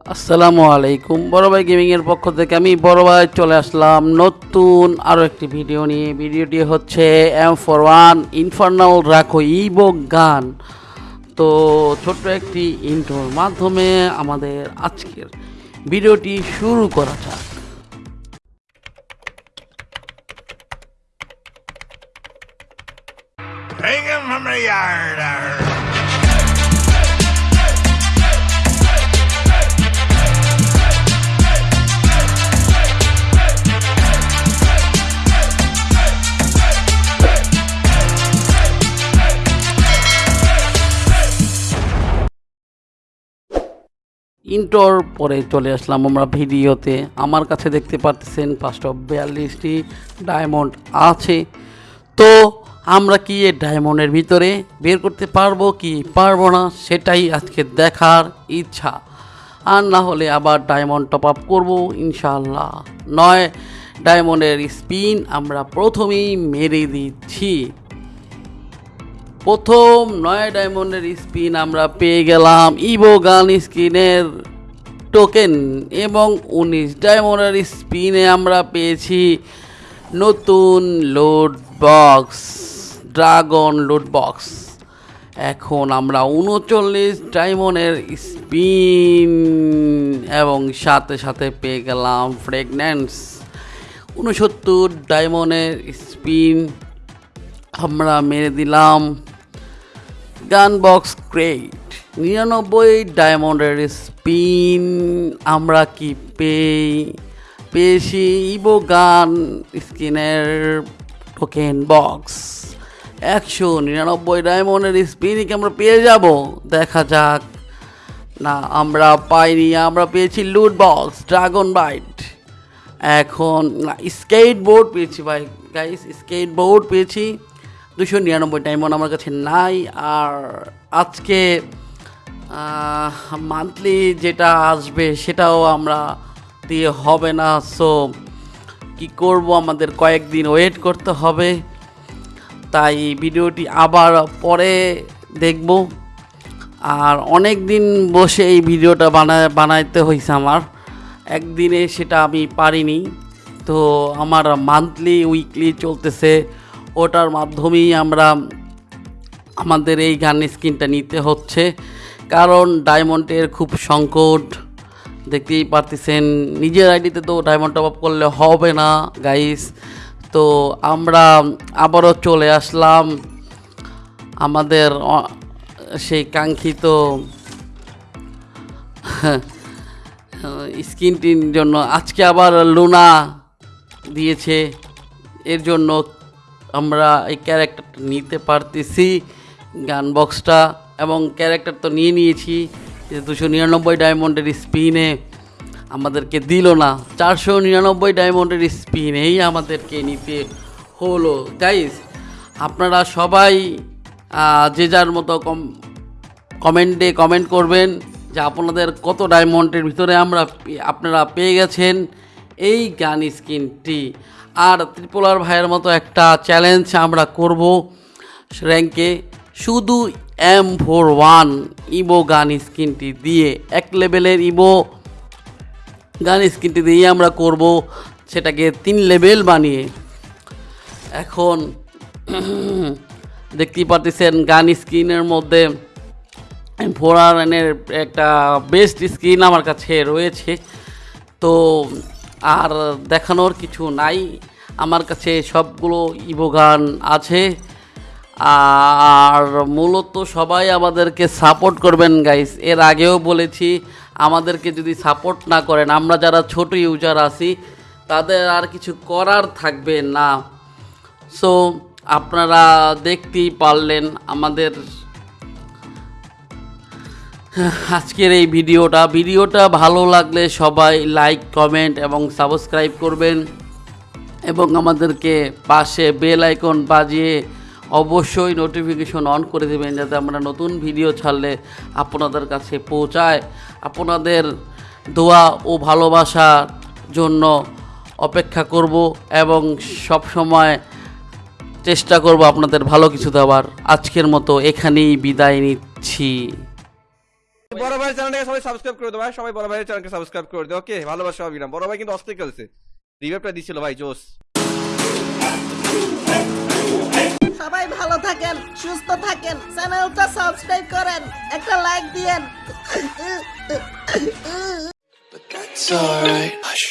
আসসালামু আলাইকুম। বড় ভাই গেমিংয়ের পক্ষ থেকে আমি বড় ভাই চলে আসলাম নতুন আরও একটি ভিডিও নিয়ে। ভিডিওটি হচ্ছে এম ফর ওয়ান ইনফার্নাল রাখো ইবো গান তো ছোট্ট একটি ইন্টোর মাধ্যমে আমাদের আজকের ভিডিওটি শুরু করা যাক। Hang him from the yard. ইন্টোর পরে চলে আসলাম আমরা ভিডিওতে। আমার কাছে দেখতে পাচ্ছেন পাঁচশো বিয়াল্লিশটি ডায়মন্ড আছে। তো আমরা কি এই ডায়মন্ডের ভিতরে বের করতে পারব কি পারব না সেটাই আজকে দেখার ইচ্ছা। আর না হলে আবার ডায়মন্ড টপ আপ করব ইনশাল্লাহ নয় ডায়মন্ডের স্পিন আমরা প্রথমেই মেরে দিচ্ছি। প্রথম নয় ডায়মন্ডের স্পিন আমরা পেয়ে গেলাম ইভো গান স্কিনের টোকেন এবং উনিশ ডায়মন্ডের স্পিনে আমরা পেয়েছি নতুন loot box dragon loot box এখন আমরা উনচল্লিশ ডায়মন্ডের স্পিন এবং সাথে সাথে পেয়ে গেলাম ফ্রেগনেন্স উনসত্তর ডায়মন্ডের স্পিন আমরা মেরে দিলাম। গান বক্স ক্রেট নিরানব্বই ডায়মন্ডের স্পিন আমরা কি পেয়ে, পেয়েছি ইবো গান স্কিনের টোকেন বক্স। একশো নিরানব্বই ডায়মন্ডের স্পিনই কি আমরা পেয়ে যাব? দেখা যাক। না, আমরা পাইনি, আমরা পেয়েছি লুট বক্স, ড্রাগন বাইট। এখন স্কেট বোর্ড পেয়েছি ভাই। গাইস স্কেট বোর্ড পেয়েছি। দুশো নিরানব্বই ডায়মন্ড আমার কাছে নাই। আর আজকে মান্থলি যেটা আসবে সেটাও আমরা দিয়ে হবে না। সো কি করব আমাদের কয়েকদিন ওয়েট করতে হবে। তাই ভিডিওটি আবার পরে দেখব। আর অনেক দিন বসে এই ভিডিওটা বানায় বানাইতে হয়েছে আমার। একদিনে সেটা আমি পারিনি। তো আমার মান্থলি উইকলি চলতেছে। ওটার মাধ্যমেই আমরা আমাদের এই গান স্কিনটা নিতে হচ্ছে। কারণ ডায়মন্ডের খুব সংকট। দেখতেই পারতেছেন, নিজের আইডিতে তো ডায়মন্ড টপ আপ করলে হবে না গাইস তো আমরা আবারও চলে আসলাম আমাদের সেই কাঙ্ক্ষিত, স্কিনটির জন্য। আজকে আবার লুনা দিয়েছে, এর জন্য আমরা এই ক্যারেক্টারটা নিতে পারতেছি। গান বক্সটা এবং ক্যারেক্টার তো নিয়ে নিয়েছি। দুশো নিরানব্বই ডায়মন্ডের স্পিনে আমাদেরকে দিল না। চারশো নিরানব্বই ডায়মন্ডের স্পিনেই আমাদেরকে নিতে হলো। গাইস আপনারা সবাই যে যার মতো কম কমেন্টে কমেন্ট করবেন যে আপনাদের কত ডায়মন্ডের ভিতরে আমরা আপনারা পেয়ে গেছেন। এই গান স্কিনটি আর ত্রিপোলার ভাইয়ের মতো একটা চ্যালেঞ্জ আমরা করব র্যাঙ্কে শুধু এম ফোর ওয়ান ইবো গান স্কিনটি দিয়ে, এক লেভেলের ইবো গান স্কিনটি দিয়ে আমরা করব সেটাকে তিন লেভেল বানিয়ে। এখন দেখতেই পারতেছেন গান স্ক্রিনের মধ্যে ফোর আরনের একটা বেস্ট স্ক্রিন আমার কাছে রয়েছে। তো আর দেখানোর কিছু নাই। আমার কাছে সবগুলো ইভো গান আছে। আর মূলত সবাই আমাদেরকে সাপোর্ট করবেন গাইস এর আগেও বলেছি, আমাদেরকে যদি সাপোর্ট না করেন, আমরা যারা ছোট ইউজার আছি, তাদের আর কিছু করার থাকবে না। সো আপনারা দেখতেই পারলেন আমাদের আজকের এই ভিডিওটা ভিডিওটা ভালো লাগলে সবাই লাইক কমেন্ট এবং সাবস্ক্রাইব করবেন এবং আমাদেরকে পাশে বেল আইকন বাজিয়ে অবশ্যই নোটিফিকেশন অন করে দেবেন যাতে আমরা নতুন ভিডিও ছাড়লে আপনাদের কাছে পৌঁছায়। আপনাদের দোয়া ও ভালোবাসার জন্য অপেক্ষা করব এবং সব সময় চেষ্টা করব আপনাদের ভালো কিছু দেওয়ার। আজকের মতো এখানেই বিদায় নিচ্ছি। বড় ভাইয়ের চ্যানেলটাকে সবাই সাবস্ক্রাইব করে দাও ভাই। সবাই বড় ভাইয়ের চ্যানেলকে সাবস্ক্রাইব করে দাও ওকে ভালোবাসা অবিরাম বড় ভাই কিন্তু অস্থির খেলছে। রিভাইভটা দিছিল ভাই জোস সবাই ভালো থাকেন সুস্থ থাকেন চ্যানেলটা সাবস্ক্রাইব করেন একটা লাইক দিয়েন। But that's alright. Hush.